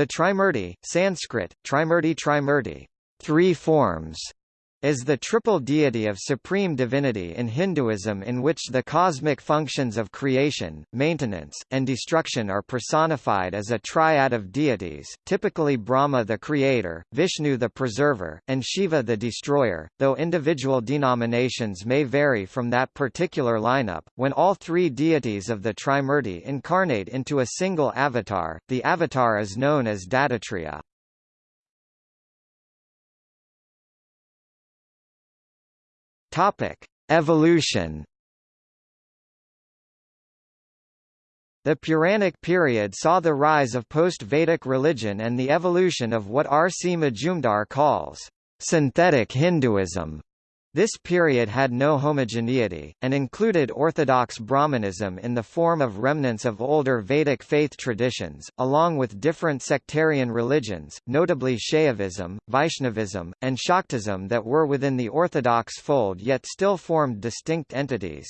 The Trimurti, Sanskrit, Trimurti Trimurti, three forms, is the triple deity of supreme divinity in Hinduism in which the cosmic functions of creation, maintenance, and destruction are personified as a triad of deities, typically Brahma the creator, Vishnu the preserver, and Shiva the destroyer, though individual denominations may vary from that particular lineup. When all three deities of the Trimurti incarnate into a single avatar, the avatar is known as Dattatreya. Topic: Evolution. The Puranic period saw the rise of post-Vedic religion and the evolution of what R. C. Majumdar calls synthetic Hinduism. This period had no homogeneity, and included orthodox Brahmanism in the form of remnants of older Vedic faith traditions, along with different sectarian religions, notably Shaivism, Vaishnavism, and Shaktism that were within the orthodox fold yet still formed distinct entities.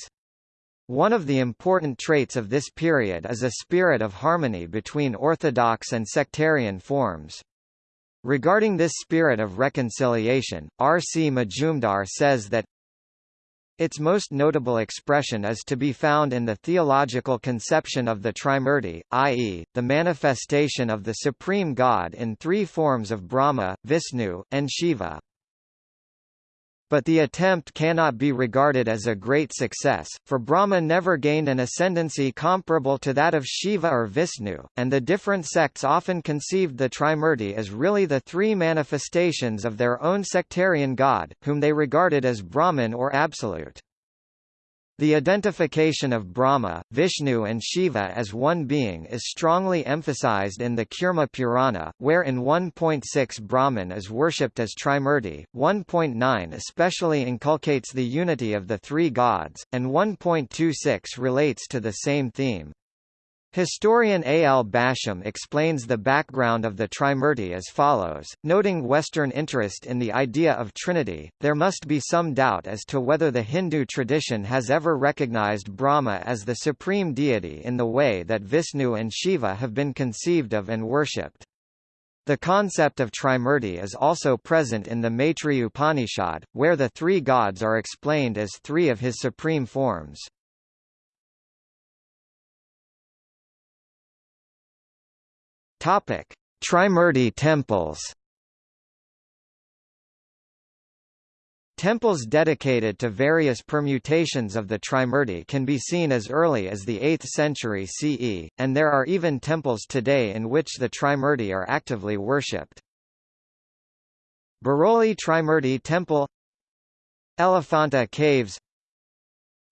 One of the important traits of this period is a spirit of harmony between orthodox and sectarian forms. Regarding this spirit of reconciliation, R. C. Majumdar says that its most notable expression is to be found in the theological conception of the Trimurti, i.e., the manifestation of the Supreme God in three forms of Brahma, Vishnu, and Shiva but the attempt cannot be regarded as a great success, for Brahma never gained an ascendancy comparable to that of Shiva or Vishnu, and the different sects often conceived the Trimurti as really the three manifestations of their own sectarian god, whom they regarded as Brahman or Absolute. The identification of Brahma, Vishnu and Shiva as one being is strongly emphasized in the Kurma Purana, where in 1.6 Brahman is worshipped as Trimurti, 1.9 especially inculcates the unity of the three gods, and 1.26 relates to the same theme. Historian A. L. Basham explains the background of the Trimurti as follows, noting Western interest in the idea of Trinity, there must be some doubt as to whether the Hindu tradition has ever recognized Brahma as the supreme deity in the way that Vishnu and Shiva have been conceived of and worshipped. The concept of Trimurti is also present in the Maitri Upanishad, where the three gods are explained as three of his supreme forms. Topic: Trimurti temples. Temples dedicated to various permutations of the Trimurti can be seen as early as the 8th century CE, and there are even temples today in which the Trimurti are actively worshipped. Baroli Trimurti Temple Elephanta Caves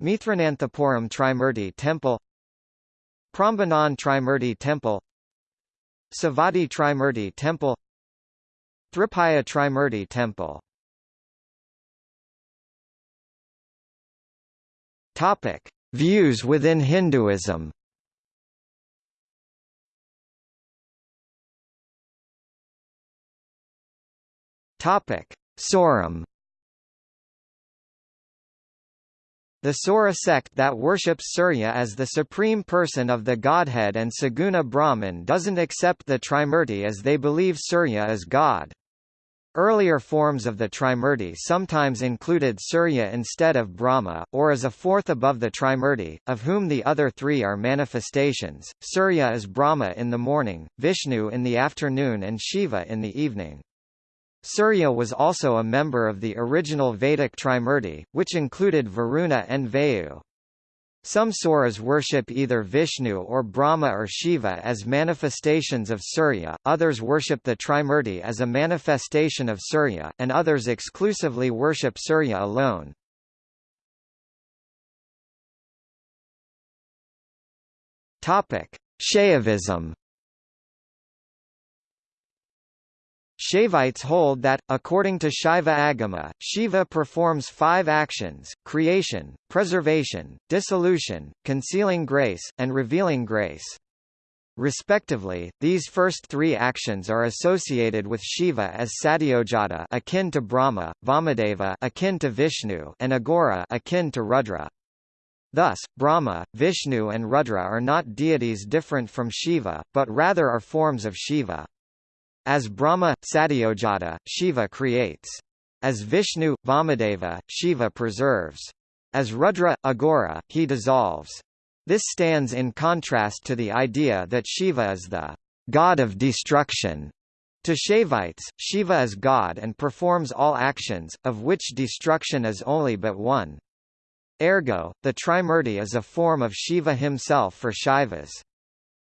Mithrananthapuram Trimurti Temple Prambanan Trimurti Temple Savatthi Trimurti Temple Thripaya Trimurti Temple Topic: Views within Hinduism. Topic: Sauram The Saura sect that worships Surya as the supreme person of the godhead and Saguna Brahman doesn't accept the Trimurti as they believe Surya is God. Earlier forms of the Trimurti sometimes included Surya instead of Brahma, or as a fourth above the Trimurti, of whom the other three are manifestations. Surya is Brahma in the morning, Vishnu in the afternoon and Shiva in the evening. Surya was also a member of the original Vedic Trimurti, which included Varuna and Vayu. Some Sauras worship either Vishnu or Brahma or Shiva as manifestations of Surya, others worship the Trimurti as a manifestation of Surya, and others exclusively worship Surya alone. Shaivism Shaivites hold that, according to Shaiva Agama, Shiva performs five actions, creation, preservation, dissolution, concealing grace, and revealing grace. Respectively, these first three actions are associated with Shiva as Sadyojata akin to Brahma, Vamadeva akin to Vishnu, and Aghora akin to Rudra. Thus, Brahma, Vishnu and Rudra are not deities different from Shiva, but rather are forms of Shiva. As Brahma, Sadyojata, Shiva creates. As Vishnu, Vamadeva, Shiva preserves. As Rudra, Aghora, he dissolves. This stands in contrast to the idea that Shiva is the god of destruction. To Shaivites, Shiva is God and performs all actions, of which destruction is only but one. Ergo, the Trimurti is a form of Shiva himself for Shaivas.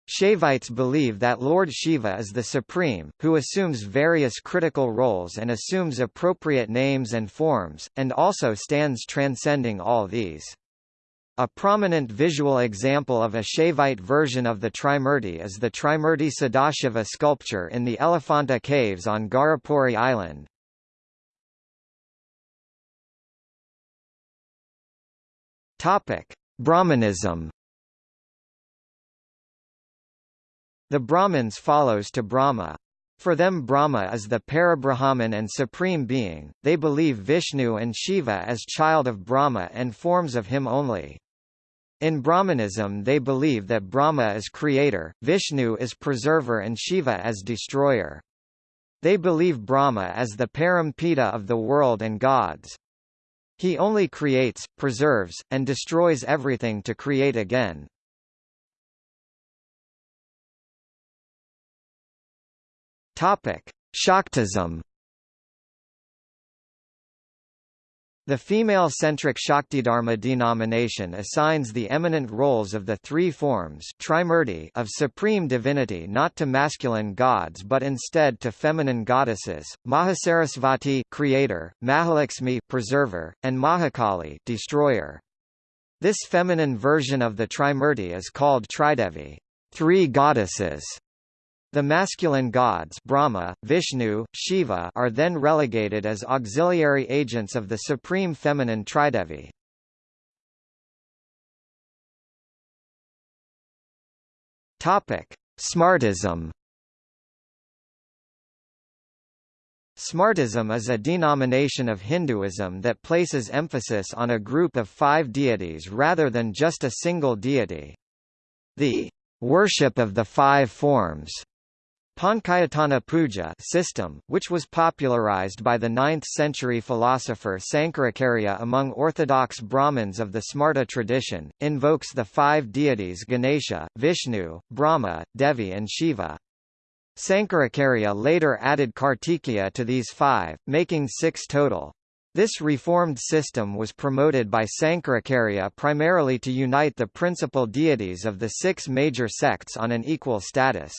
Shaivites believe that Lord Shiva is the supreme, who assumes various critical roles and assumes appropriate names and forms, and also stands transcending all these. A prominent visual example of a Shaivite version of the Trimurti is the Trimurti Sadashiva sculpture in the Elephanta Caves on Gharapuri Island. Brahmanism The Brahmins follows to Brahma. For them Brahma is the Parabrahman and Supreme Being, they believe Vishnu and Shiva as child of Brahma and forms of him only. In Brahmanism they believe that Brahma is creator, Vishnu is preserver and Shiva as destroyer. They believe Brahma as the Parampita of the world and gods. He only creates, preserves, and destroys everything to create again. Topic: Shaktism. The female-centric Shaktidharma denomination assigns the eminent roles of the three forms of supreme divinity not to masculine gods but instead to feminine goddesses, Mahasarasvati creator, Mahalakshmi preserver, and Mahakali destroyer. This feminine version of the Trimurti is called Tridevi, three goddesses. The masculine gods Brahma, Vishnu, Shiva are then relegated as auxiliary agents of the supreme feminine Tridevi. Topic: Smartism Smartism is a denomination of Hinduism that places emphasis on a group of five deities rather than just a single deity. The worship of the five forms Panchayatana Puja system, which was popularized by the 9th-century philosopher Sankaracharya among orthodox Brahmins of the Smarta tradition, invokes the five deities Ganesha, Vishnu, Brahma, Devi and Shiva. Sankaracharya later added Kartikeya to these five, making six total. This reformed system was promoted by Sankaracharya primarily to unite the principal deities of the six major sects on an equal status.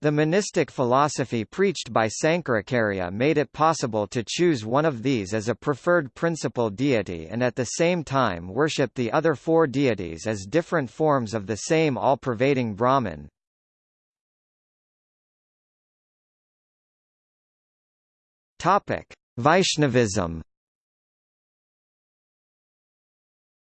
The monistic philosophy preached by Sankaracharya made it possible to choose one of these as a preferred principal deity and at the same time worship the other four deities as different forms of the same all-pervading Brahman. Vaishnavism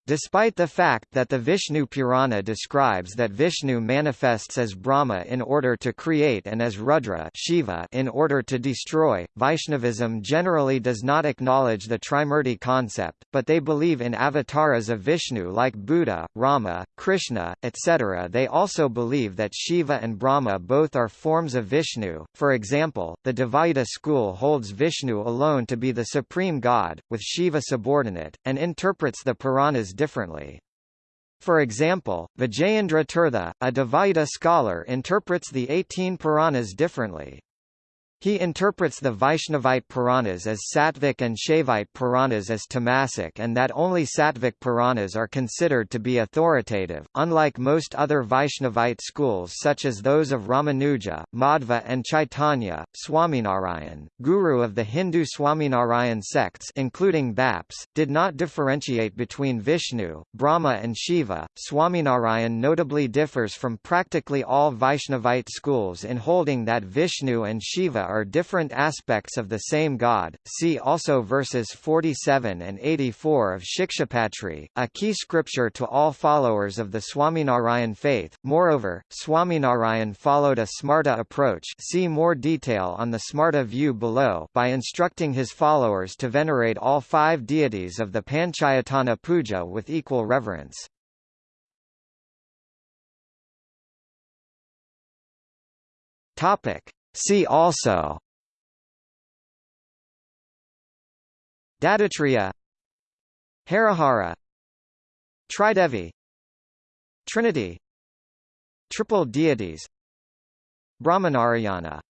Despite the fact that the Vishnu Purana describes that Vishnu manifests as Brahma in order to create and as Rudra Shiva in order to destroy, Vaishnavism generally does not acknowledge the Trimurti concept, but they believe in avatars of Vishnu like Buddha, Rama, Krishna, etc. They also believe that Shiva and Brahma both are forms of Vishnu. For example, the Dvaita school holds Vishnu alone to be the supreme god, with Shiva subordinate, and interprets the Puranas differently. For example, Vijayendra Tirtha, a Dvaita scholar interprets the 18 Puranas differently. He interprets the Vaishnavite Puranas as Sattvic and Shaivite Puranas as Tamasic and that only Sattvic Puranas are considered to be authoritative. Unlike most other Vaishnavite schools such as those of Ramanuja, Madhva and Chaitanya, Swaminarayan, guru of the Hindu Swaminarayan sects including BAPS, did not differentiate between Vishnu, Brahma and Shiva. Swaminarayan notably differs from practically all Vaishnavite schools in holding that Vishnu and Shiva are are different aspects of the same god. See also verses 47 and 84 of Shikshapatri, a key scripture to all followers of the Swaminarayan faith. Moreover, Swaminarayan followed a Smarta approach. See more detail on the Smarta view below by instructing his followers to venerate all five deities of the Panchayatana Puja with equal reverence. Topic: See also. Dattatreya Harihara. Tridevi. Trinity. Triple deities. Brahmanarayana